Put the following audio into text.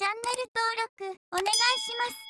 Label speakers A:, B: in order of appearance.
A: チャンネル登録お願いします。